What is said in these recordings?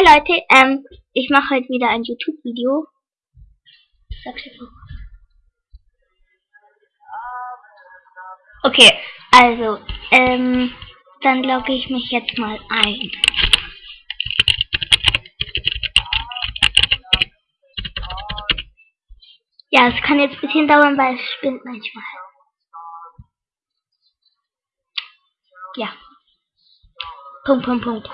Hi Leute, ähm, ich mache heute wieder ein YouTube-Video. Okay, also, ähm, dann logge ich mich jetzt mal ein. Ja, es kann jetzt ein bisschen dauern, weil es spinnt manchmal. Ja. Punkt, Punkt, Punkt.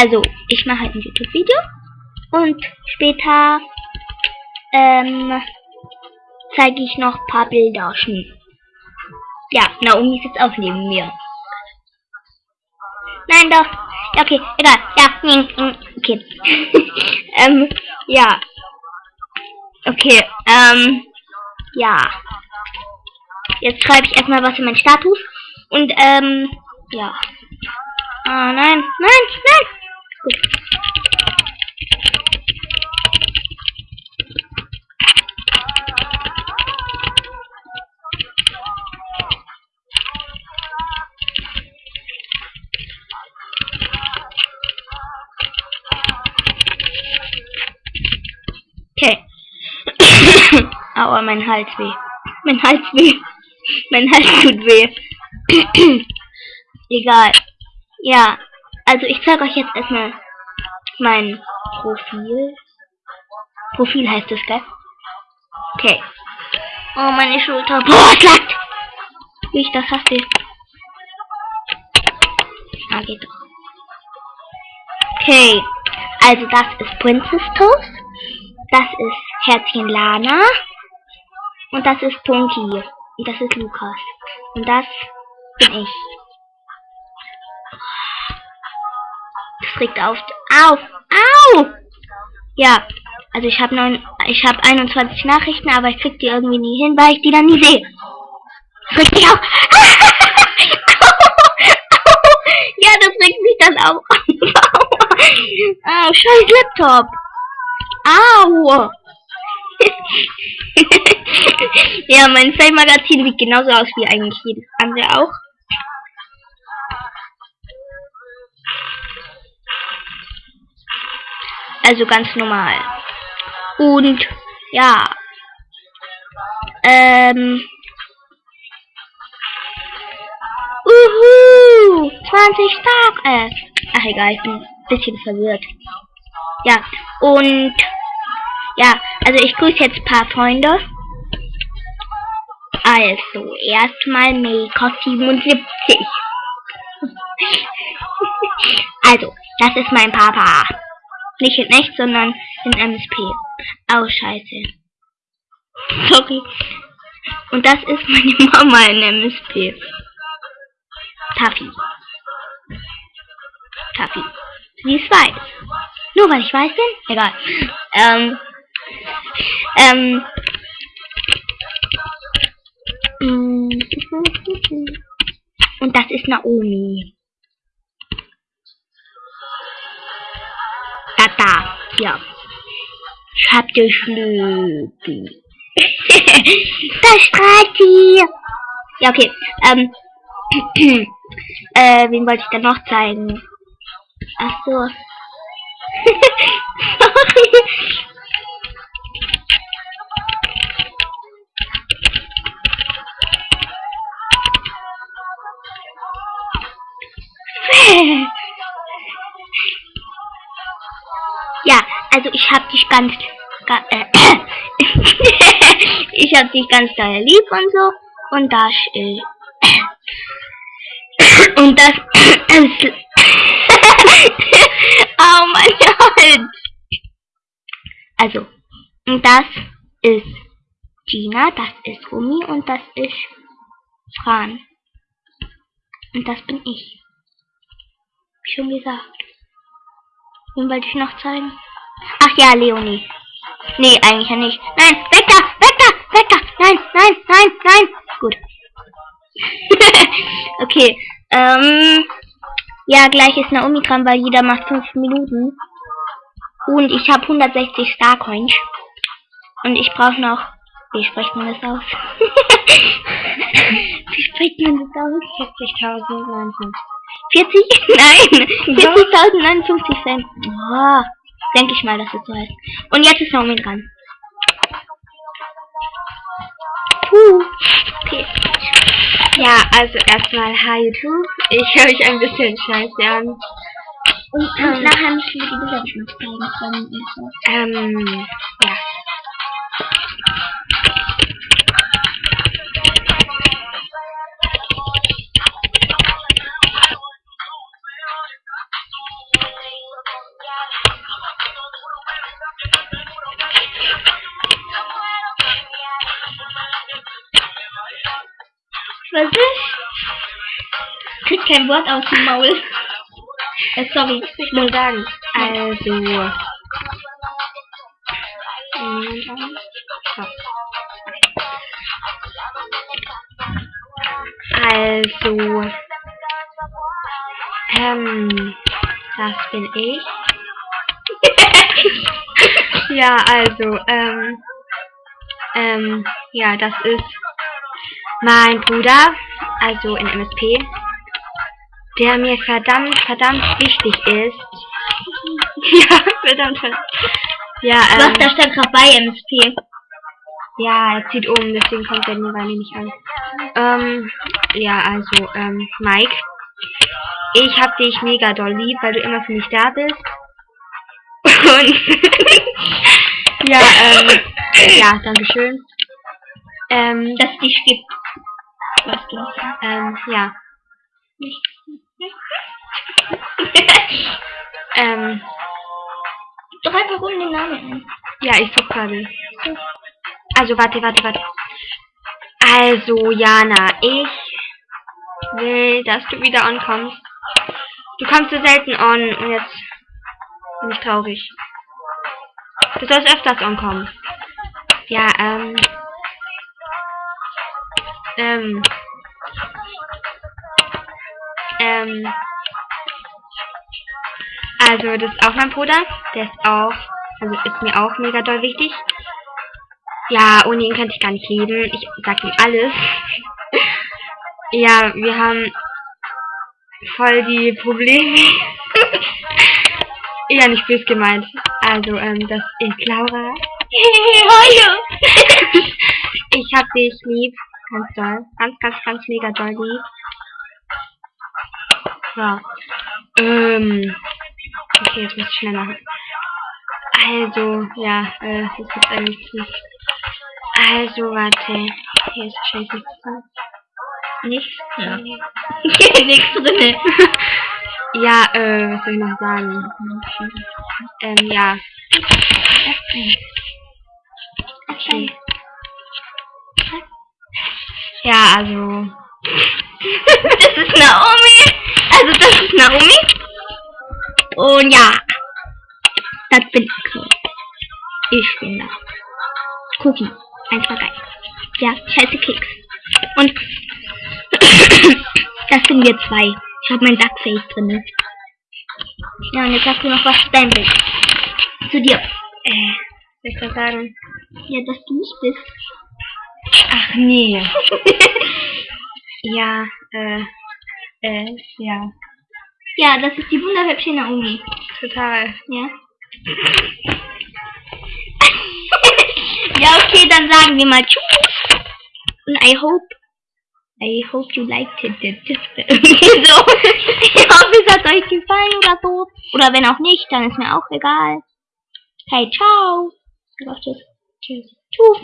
Also, ich mache halt ein YouTube-Video und später ähm, zeige ich noch ein paar Bilder. Ja, Naomi ist jetzt auch neben mir. Nein, doch. Ja, okay, egal. Ja, okay. ähm, ja. Okay, ähm, ja. Jetzt schreibe ich erstmal was in meinen Status. Und, ähm, ja. Ah, nein, nein, nein. Aua, mein Hals weh. Mein Hals weh. Mein Hals tut weh. Egal. Ja, also ich zeige euch jetzt erstmal mein Profil. Profil heißt es, gell? Okay. Oh, meine Schulter. Boah, es lackt! Wie ich das hasse. Ah, geht doch. Okay. Also das ist Princess Toast. Das ist Herzchen Lana. Und das ist Punky. Und das ist Lukas. Und das bin ich. Regt auf. Auf! Au! Ja, also ich habe ich habe 21 Nachrichten, aber ich krieg die irgendwie nie hin, weil ich die dann nie sehe. Regt mich auf. ja, das regt mich dann auch ah, scheiß Laptop. Au! ja, mein Fame-Magazin sieht genauso aus wie eigentlich jedes andere auch. Also ganz normal. Und ja. Ähm. Uhu! 20 Stark. Äh. Ach egal, ich bin ein bisschen verwirrt. Ja, und ja, also ich grüße jetzt ein paar Freunde. Also, erstmal Meko77. also, das ist mein Papa. Nicht in echt, sondern in MSP. Oh, scheiße. Sorry. Und das ist meine Mama in MSP. Taffy. Taffy. Sie ist weiß. Nur weil ich weiß bin? Egal. Ähm. Ähm. Und das ist Naomi. Tata. Ja. Ich hab dich lieb. das strahlt sie. Ja, okay. Ähm. äh, wen wollte ich denn noch zeigen? Ach so. Sorry. also ich hab dich ganz, ga, äh, ich hab dich ganz doll lieb und so und das äh, und das oh mein Gott. Also, und das ist Gina, das ist Rumi und das ist Fran. Und das bin ich. Schon gesagt. Wen wollte ich noch zeigen? Ach ja, Leonie. Nee, eigentlich ja nicht. Nein, weg da, weg da, weg da. Nein, nein, nein, nein. Gut. okay, ähm... Ja, gleich ist Naomi dran, weil jeder macht 5 Minuten. Und ich habe 160 Starcoins. Und ich brauche noch... Wie spricht man das aus? Wie spricht man das aus? 40.000, 40? Nein! 40.059 Cent. Boah. Denke ich mal, dass es so heißt. Und jetzt ist Naomi dran. Puh. Okay. Ja, also erstmal hi YouTube. Ich höre mich ein bisschen scheiße an. Und, und nachher müssen wir die noch zeigen. Ähm, ja. Was ist? Krieg kein Wort aus dem Maul. Äh, sorry, Ich muss sagen, also. Mhm. Also. Ähm, das bin ich. ja, also, ähm, ähm, ja, das ist mein Bruder, also in MSP, der mir verdammt, verdammt wichtig ist. ja, verdammt, verdammt. Ja, Was, ähm, da stand gerade bei MSP. ja, er zieht um, deswegen kommt er mir bei mir nicht an. Ähm, ja, also, ähm, Mike, ich hab dich mega doll lieb, weil du immer für mich da bist. Und, ja, ähm, ja, dankeschön. Ähm, Dass es dich gibt. Was sagst. ähm, ja. ähm, Doch einfach um den Namen ein. ja, ich such gerade. Also, warte, warte, warte. Also, Jana, ich will, dass du wieder ankommst. Du kommst so selten an und jetzt bin ich traurig. Du sollst öfters ankommen. Ja, ähm. Ähm. Ähm. Also, das ist auch mein Bruder. Der ist auch, also ist mir auch mega doll wichtig. Ja, ohne ihn könnte ich gar nicht leben. Ich sag ihm alles. ja, wir haben voll die Probleme. ja, nicht böse gemeint. Also, ähm, das ist Laura. Hallo. ich hab dich lieb. Ganz doll. Ganz, ganz, ganz mega doll lieb. Ja. Ähm. Okay, jetzt muss ich schnell machen. Also, ja, äh, das ist eigentlich nicht. Also, warte. Hier ist wahrscheinlich nichts drin. Nichts? Ja. Nichts drinne. Ja, äh, was soll ich noch sagen? Ähm, ja. Okay. Ja, also. Das ist Naomi. Also das ist Naomi. Und ja. Das bin ich. Ich bin da. Cookie. Einfach geil. Ja, scheiße Keks. Und das sind wir zwei. Ich habe mein Duckface drin. Ja, und jetzt hast du noch was Bild. Zu dir. Äh, soll ich das sagen? Ja, dass du nicht bist. Ach nee. ja, äh, äh, ja. Ja, das ist die wunderhübsche Naomi. Total. Ja. ja, okay, dann sagen wir mal Tschüss. Und I hope, I hope you liked it. So. Ich hoffe, es hat euch gefallen oder so. Oder wenn auch nicht, dann ist mir auch egal. Hey, ciao. Tschüss. Tschüss. Tschüss.